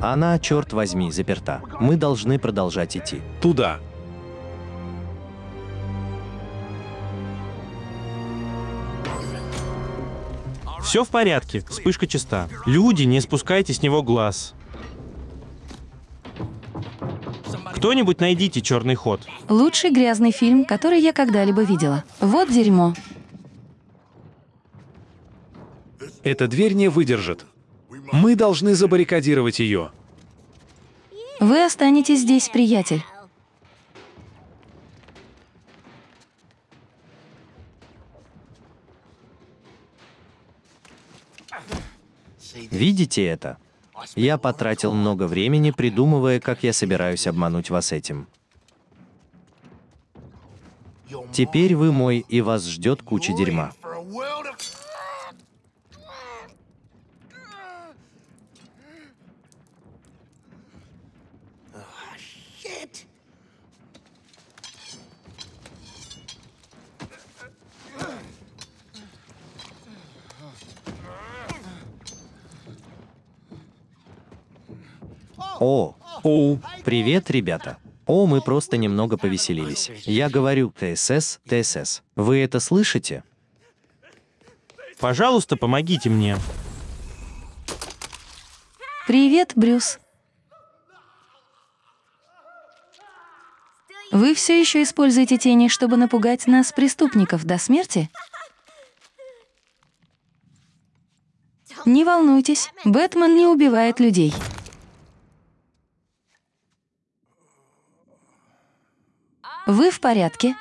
Она, черт возьми, заперта. Мы должны продолжать идти. Туда. Все в порядке, вспышка чиста. Люди, не спускайте с него глаз. Кто-нибудь найдите черный ход. Лучший грязный фильм, который я когда-либо видела. Вот дерьмо. Эта дверь не выдержит. Мы должны забаррикадировать ее. Вы останетесь здесь, приятель. Видите это? Я потратил много времени, придумывая, как я собираюсь обмануть вас этим. Теперь вы мой, и вас ждет куча дерьма. О, Оу, привет, ребята. О, мы просто немного повеселились. Я говорю ТСС, ТСС. Вы это слышите? Пожалуйста, помогите мне. Привет, Брюс. Вы все еще используете тени, чтобы напугать нас, преступников, до смерти? Не волнуйтесь, Бэтмен не убивает людей. Вы в порядке?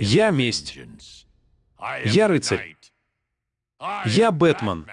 Я месть. Я рыцарь. Я Бэтмен.